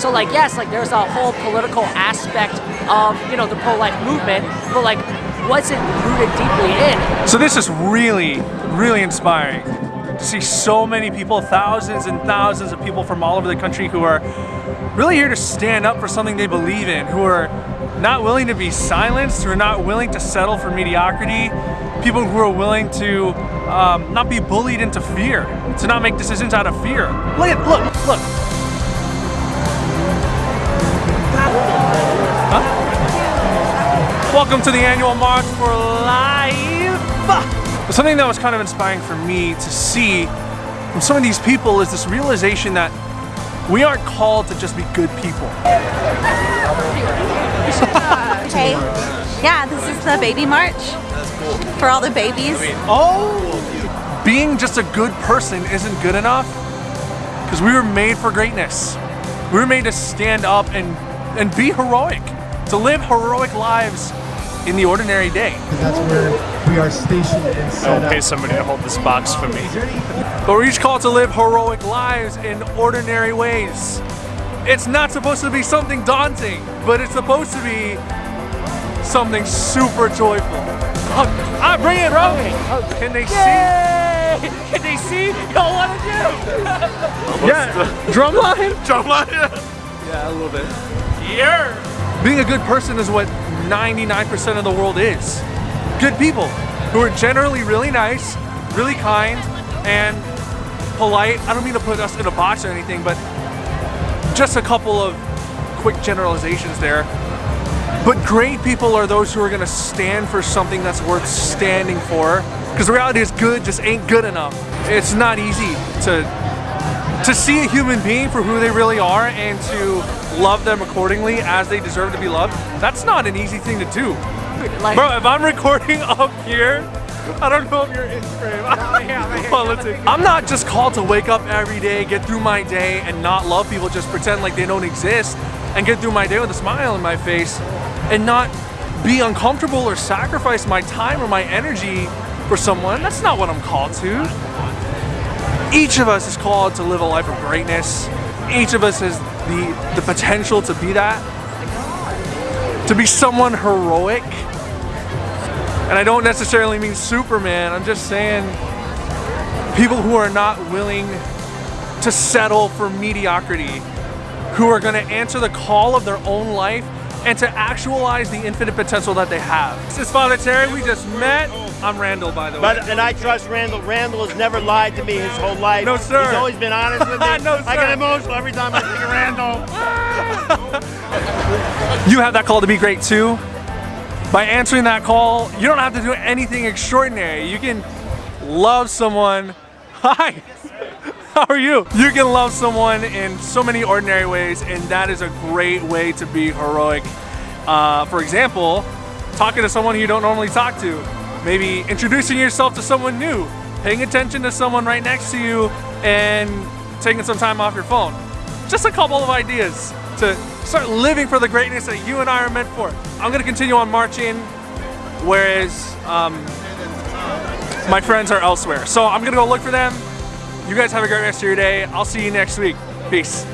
So like, yes, like there's a whole political aspect of, you know, the pro-life movement, but like, what's it rooted deeply in? So this is really, really inspiring to see so many people, thousands and thousands of people from all over the country who are really here to stand up for something they believe in, who are not willing to be silenced, who are not willing to settle for mediocrity, people who are willing to um, not be bullied into fear, to not make decisions out of fear. Look at, look, look. Welcome to the annual March for Life. Something that was kind of inspiring for me to see from some of these people is this realization that we aren't called to just be good people. okay. Yeah, this is the baby march for all the babies. Oh! Being just a good person isn't good enough because we were made for greatness. We were made to stand up and, and be heroic, to live heroic lives in the ordinary day. That's where we are stationed and set I'll pay somebody to hold this box for me. But we're each called to live heroic lives in ordinary ways. It's not supposed to be something daunting, but it's supposed to be something super joyful. Hug. Ah, bring it, bro. Can they see? Can they see? Y'all want to do? yeah. Drumline? Drumline? Yeah, a little bit. Yeah. Being a good person is what 99% of the world is. Good people who are generally really nice, really kind, and polite. I don't mean to put us in a box or anything, but just a couple of quick generalizations there. But great people are those who are gonna stand for something that's worth standing for. Because the reality is good just ain't good enough. It's not easy to to see a human being for who they really are and to love them accordingly as they deserve to be loved, that's not an easy thing to do. Like, Bro, if I'm recording up here, I don't know if you're in frame. Politics. I'm not just called to wake up every day, get through my day, and not love people, just pretend like they don't exist, and get through my day with a smile on my face, and not be uncomfortable or sacrifice my time or my energy for someone. That's not what I'm called to. Each of us is called to live a life of greatness. Each of us has the, the potential to be that. To be someone heroic. And I don't necessarily mean Superman, I'm just saying people who are not willing to settle for mediocrity, who are gonna answer the call of their own life and to actualize the infinite potential that they have. This is Father Terry, we just met. I'm Randall, by the way. But, and I trust Randall. Randall has never lied to me his whole life. No, sir. He's always been honest with me. no, sir. I get emotional every time I think of Randall. you have that call to be great too. By answering that call, you don't have to do anything extraordinary. You can love someone. Hi. How are you? You can love someone in so many ordinary ways, and that is a great way to be heroic. Uh, for example, talking to someone you don't normally talk to. Maybe introducing yourself to someone new, paying attention to someone right next to you, and taking some time off your phone. Just a couple of ideas to start living for the greatness that you and I are meant for. I'm gonna continue on marching, whereas um, my friends are elsewhere. So I'm gonna go look for them, you guys have a great rest of your day. I'll see you next week. Peace.